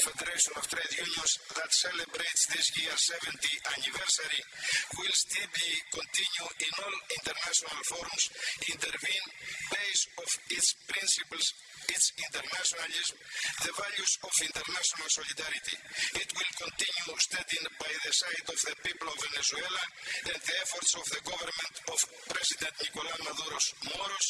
Federation of Trade Unions that celebrates this year's 70th anniversary will still be continue in all international forums, intervene based on its principles, its internationalism, the values of international solidarity. It will continue standing by the side of the people of Venezuela and the efforts of the government of President Nicolás Maduro's Moros